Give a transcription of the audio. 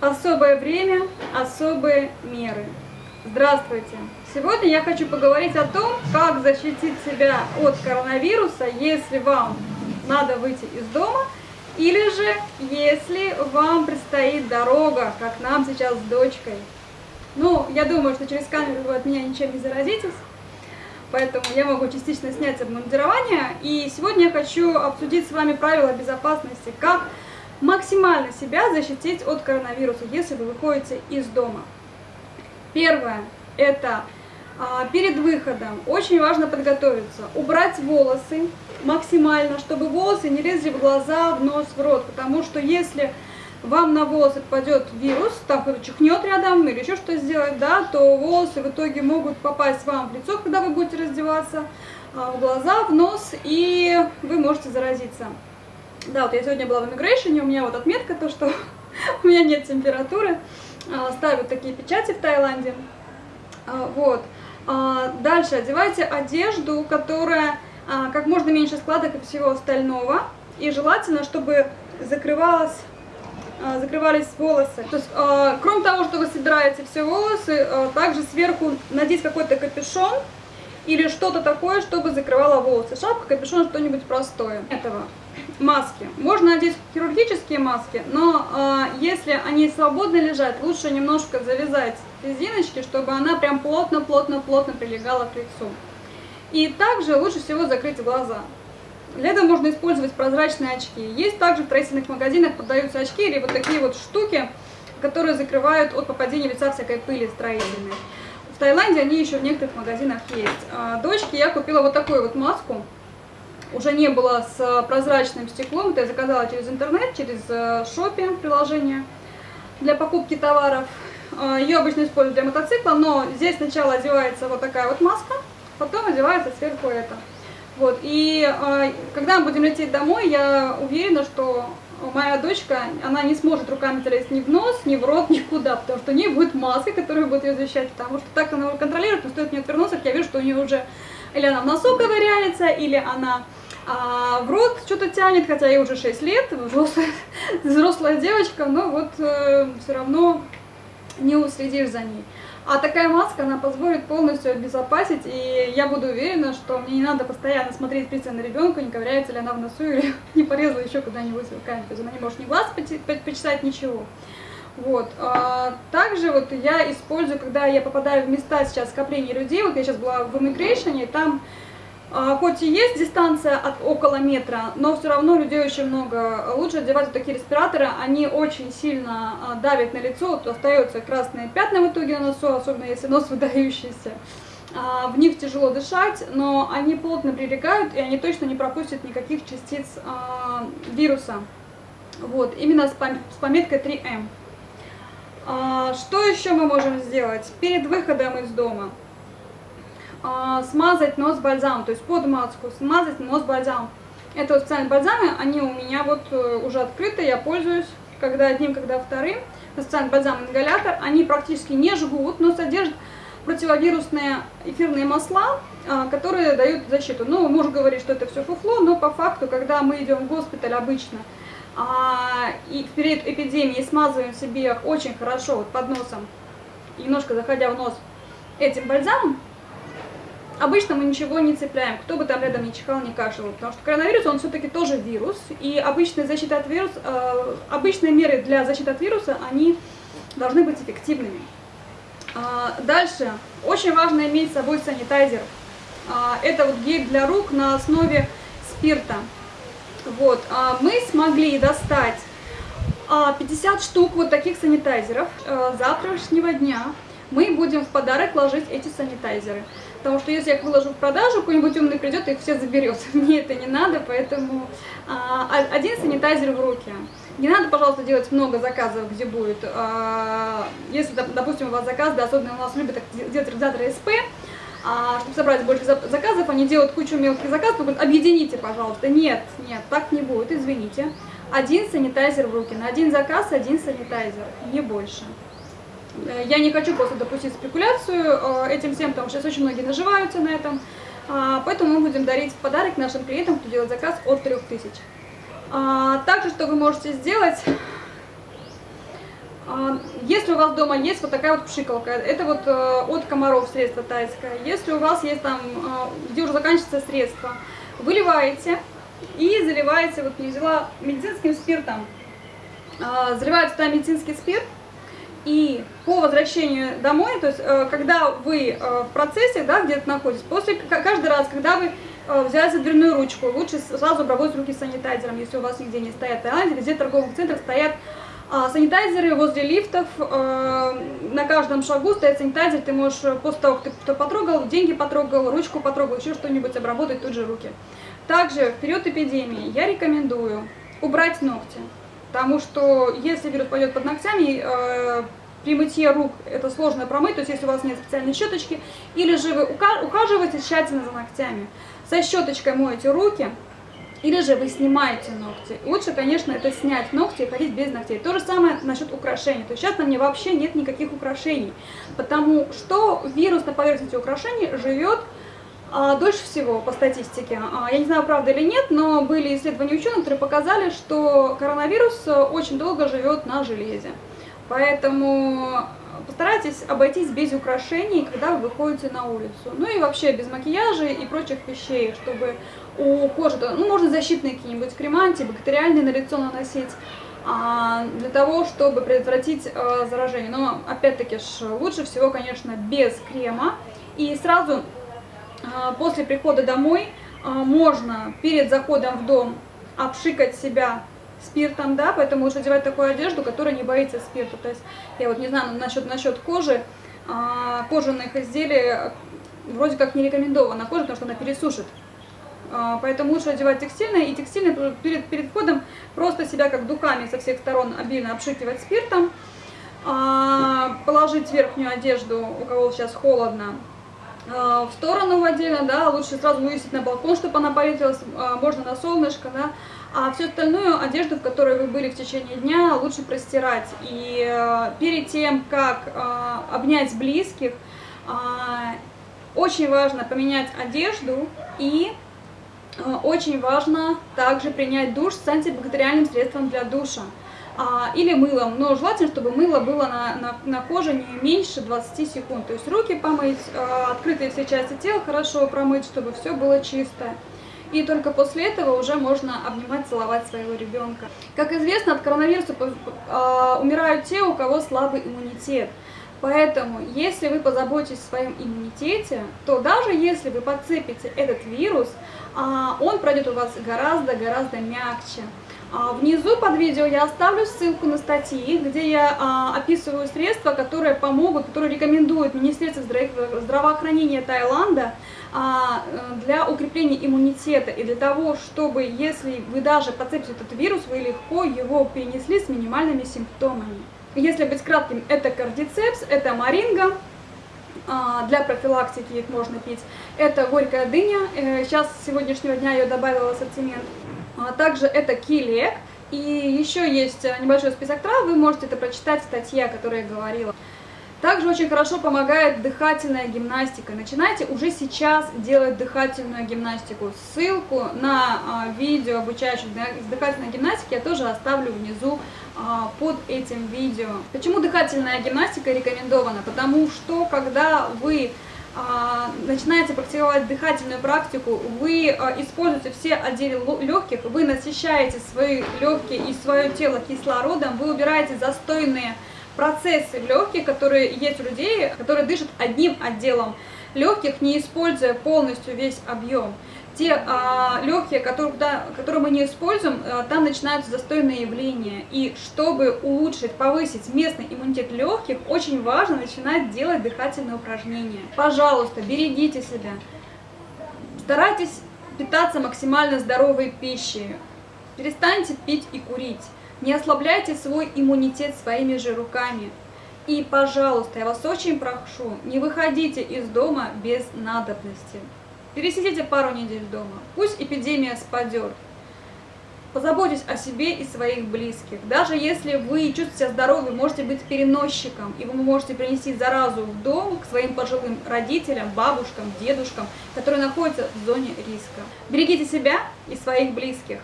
Особое время, особые меры. Здравствуйте! Сегодня я хочу поговорить о том, как защитить себя от коронавируса, если вам надо выйти из дома, или же если вам предстоит дорога, как нам сейчас с дочкой. Ну, я думаю, что через камеру вы от меня ничем не заразитесь, поэтому я могу частично снять обмундирование. И сегодня я хочу обсудить с вами правила безопасности, как максимально себя защитить от коронавируса, если вы выходите из дома. Первое – это а, перед выходом очень важно подготовиться, убрать волосы максимально, чтобы волосы не лезли в глаза, в нос, в рот, потому что если вам на волосы попадет вирус, там кто-то чихнет рядом или еще что сделать, да, то волосы в итоге могут попасть вам в лицо, когда вы будете раздеваться, а, в глаза, в нос, и вы можете заразиться. Да, вот я сегодня была в Immigration, у меня вот отметка, то, что у меня нет температуры. А, ставят такие печати в Таиланде. А, вот. А, дальше одевайте одежду, которая как можно меньше складок и всего остального. И желательно, чтобы закрывалась закрывались волосы. То есть, кроме того, что вы собираете все волосы, также сверху надеть какой-то капюшон или что-то такое, чтобы закрывало волосы. Шапка, капюшон, что-нибудь простое. Этого маски. Можно надеть хирургические маски, но э, если они свободно лежат, лучше немножко завязать резиночки, чтобы она прям плотно-плотно-плотно прилегала к лицу. И также лучше всего закрыть глаза. Для этого можно использовать прозрачные очки. Есть также в строительных магазинах продаются очки или вот такие вот штуки, которые закрывают от попадения лица всякой пыли строительной. В Таиланде они еще в некоторых магазинах есть. А дочке я купила вот такую вот маску уже не было с прозрачным стеклом. Это я заказала через интернет, через шопи э, приложение для покупки товаров. Э, Ее обычно используют для мотоцикла, но здесь сначала одевается вот такая вот маска, потом одевается сверху это. Вот, и э, когда мы будем лететь домой, я уверена, что моя дочка, она не сможет руками залезть ни в нос, ни в рот, никуда, потому что у нее будет маска, которая будет ее защищать, потому что так она его контролирует, но стоит мне отвернуться, я вижу, что у нее уже или она в носу ковыряется, или она а в рот что-то тянет, хотя ей уже 6 лет, взрослая, взрослая девочка, но вот э, все равно не уследишь за ней. А такая маска, она позволит полностью обезопасить, и я буду уверена, что мне не надо постоянно смотреть пристально на ребенка, не ковыряется ли она в носу или не порезала еще куда-нибудь руками. То есть она не может ни глаз почесать, ничего. Вот. А, также вот я использую, когда я попадаю в места сейчас скопления людей, вот я сейчас была в Immigration, и там хоть и есть дистанция от около метра, но все равно людей очень много. Лучше одевать вот такие респираторы, они очень сильно а, давят на лицо, вот остаются красные пятна в итоге на носу, особенно если нос выдающийся. А, в них тяжело дышать, но они плотно прилегают, и они точно не пропустят никаких частиц вируса. Вот, именно с, пометкой 3М. Что еще мы можем сделать перед выходом из дома? А, смазать нос бальзамом, то есть под маску смазать нос бальзамом. Это вот специальные бальзамы, они у меня вот э, уже открыты, я пользуюсь когда одним, когда вторым. Специальный бальзам-ингалятор, они практически не жгут, но содержат противовирусные эфирные масла, а, которые дают защиту. Ну, муж говорит, что это все фуфло, но по факту, когда мы идем в госпиталь обычно, а, и в период эпидемии смазываем себе очень хорошо вот под носом, немножко заходя в нос этим бальзамом, обычно мы ничего не цепляем, кто бы там рядом не чихал, не кашлял, потому что коронавирус, он все-таки тоже вирус, и обычная защита от вируса, э, обычные меры для защиты от вируса, они должны быть эффективными. Э, дальше, очень важно иметь с собой санитайзер. Э, это вот гель для рук на основе спирта. Вот, э, мы смогли достать 50 штук вот таких санитайзеров э, завтрашнего дня. Мы будем в подарок ложить эти санитайзеры. Потому что если я их выложу в продажу, какой-нибудь умный придет и их все заберет. Мне это не надо, поэтому а, один санитайзер в руки. Не надо, пожалуйста, делать много заказов, где будет. А, если, допустим, у вас заказ, да, особенно у нас любят делать организаторы СП, а, чтобы собрать больше заказов, они делают кучу мелких заказов, говорят, объедините, пожалуйста. Нет, нет, так не будет, извините. Один санитайзер в руки, на один заказ один санитайзер, не больше. Я не хочу просто допустить спекуляцию э, этим всем, потому что сейчас очень многие наживаются на этом. А, поэтому мы будем дарить подарок нашим клиентам, кто делает заказ от 3000. А, также, что вы можете сделать, А, если у вас дома есть вот такая вот пшикалка, это вот э, от комаров средство тайское. Если у вас есть там, э, где уже заканчивается средство, выливаете и заливаете, вот не взяла медицинским спиртом, заливаете туда медицинский спирт, возвращению домой, то есть э, когда вы в процессе, да, где-то находитесь, после, каждый раз, когда вы взяли за дверную ручку, лучше сразу обработать руки санитайзером, если у вас нигде не стоят. А везде в торговых центрах стоят а, санитайзеры возле лифтов, э, на каждом шагу стоит санитайзер, ты можешь после того, как ты потрогал, деньги потрогал, ручку потрогал, еще что-нибудь обработать тут же руки. Также в период эпидемии я рекомендую убрать ногти, потому что если вирус пойдет под ногтями, э, при мытье рук это сложно промыть, то есть если у вас нет специальной щеточки, или же вы ухаживаете тщательно за ногтями, со щеточкой моете руки, или же вы снимаете ногти. Лучше, конечно, это снять ногти и ходить без ногтей. То же самое насчет украшений. То есть сейчас на мне вообще нет никаких украшений, потому что вирус на поверхности украшений живет а, дольше всего по статистике. А, я не знаю, правда или нет, но были исследования ученых, которые показали, что коронавирус очень долго живет на железе. Поэтому постарайтесь обойтись без украшений, когда вы выходите на улицу. Ну и вообще без макияжа и прочих вещей, чтобы у кожи, ну можно защитные какие-нибудь крема антибактериальные на лицо наносить, а, для того, чтобы предотвратить а, заражение. Но опять-таки лучше всего, конечно, без крема. И сразу а, после прихода домой можно перед заходом в дом обшикать себя спиртом, да, поэтому лучше одевать такую одежду, которая не боится спирта. То есть я вот не знаю насчет, насчет кожи, а, кожаных изделий вроде как не рекомендовано кожа, потому что она пересушит. А, поэтому лучше одевать текстильное, и текстильное перед, перед входом просто себя как духами со всех сторон обильно обшикивать спиртом, а, положить верхнюю одежду, у кого сейчас холодно, в сторону отдельно, да, лучше сразу вывесить на балкон, чтобы она поветрилась, а, можно на солнышко, да, а всю остальную одежду, в которой вы были в течение дня, лучше простирать. И э, перед тем, как э, обнять близких, э, очень важно поменять одежду и э, очень важно также принять душ с антибактериальным средством для душа а, или мылом, но желательно, чтобы мыло было на, на, на коже не меньше 20 секунд. То есть руки помыть, а, открытые все части тела хорошо промыть, чтобы все было чистое. И только после этого уже можно обнимать, целовать своего ребенка. Как известно, от коронавируса а, умирают те, у кого слабый иммунитет. Поэтому, если вы позаботитесь о своем иммунитете, то даже если вы подцепите этот вирус, он пройдет у вас гораздо-гораздо мягче. А, внизу под видео я оставлю ссылку на статьи, где я а, описываю средства, которые помогут, которые рекомендует Министерство здравоохранения Таиланда а, для укрепления иммунитета и для того, чтобы, если вы даже подцепите этот вирус, вы легко его перенесли с минимальными симптомами. Если быть кратким, это кардицепс, это маринга, для профилактики их можно пить. Это горькая дыня, э, сейчас с сегодняшнего дня ее добавила в ассортимент. А также это килек. И еще есть э, небольшой список трав, вы можете это прочитать в статье, о которой я говорила. Также очень хорошо помогает дыхательная гимнастика. Начинайте уже сейчас делать дыхательную гимнастику. Ссылку на а, видео обучающих дыхательной гимнастике я тоже оставлю внизу а, под этим видео. Почему дыхательная гимнастика рекомендована? Потому что когда вы начинаете практиковать дыхательную практику, вы а, используете все отделы легких, вы насыщаете свои легкие и свое тело кислородом, вы убираете застойные процессы в легких, которые есть у людей, которые дышат одним отделом. Легких, не используя полностью весь объем те а, легкие, которые, куда, которые мы не используем, а, там начинаются застойные явления. И чтобы улучшить, повысить местный иммунитет легких, очень важно начинать делать дыхательные упражнения. Пожалуйста, берегите себя. Старайтесь питаться максимально здоровой пищей. Перестаньте пить и курить. Не ослабляйте свой иммунитет своими же руками. И, пожалуйста, я вас очень прошу, не выходите из дома без надобности. Пересидите пару недель дома. Пусть эпидемия спадет. Позаботьтесь о себе и своих близких. Даже если вы чувствуете себя здоровы, можете быть переносчиком, и вы можете принести заразу в дом к своим пожилым родителям, бабушкам, дедушкам, которые находятся в зоне риска. Берегите себя и своих близких.